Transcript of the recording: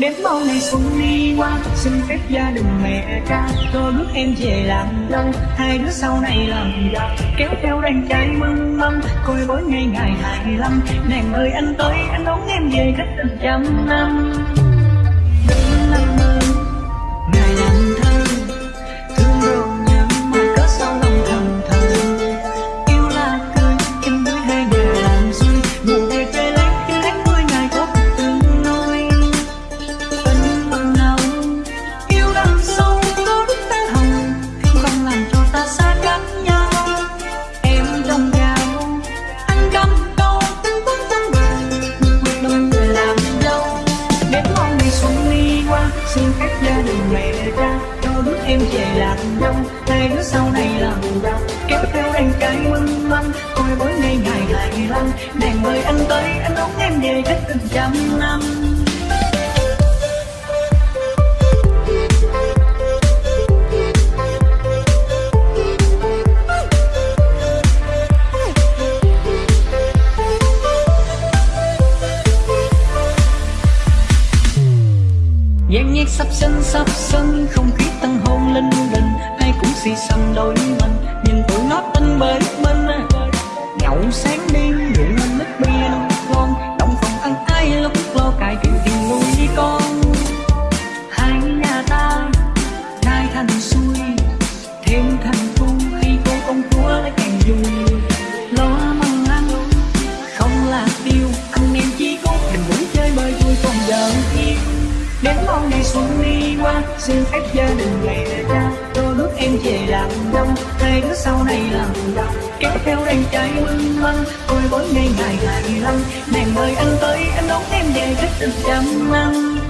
Đến mau ngày xuân đi qua, Xin phép gia đình mẹ cha Cho bước em về làm dâu Hai đứa sau này làm vợ Kéo theo đàn trai mừng mâm, Coi bối ngày ngày hai lăm Nàng ơi, anh tới, anh đón em về cách tình trăm năm. Hai đứa sau này làm giàu kéo theo anh cái mừng măng coi mỗi ngày ngày ngày lăng đèn mời anh tới, anh đón em về cách tình trăm năm. Gian nhạc sắp sân sắp sân. Không khí tăng hôn lên đình Ai cũng xì xăm đôi mình. Nhìn tụi nó tinh bới bên, Nhậu sáng đêm, rượu lên nước bia ngon. Động phòng ăn ai lúc lo cài chuyện tiền nuôi con? Hai nhà ta nay thành xuôi Đến mong ngày xuân đi qua, Xin phép gia đình ngày về cha tôi bước em về làm đông Hai đứa sau này làm đồng. Kéo theo đàn trai mưng măng tôi bốn ngày ngày ngày lăm Nàng mời anh tới, Anh đón em về cách tình trăm năm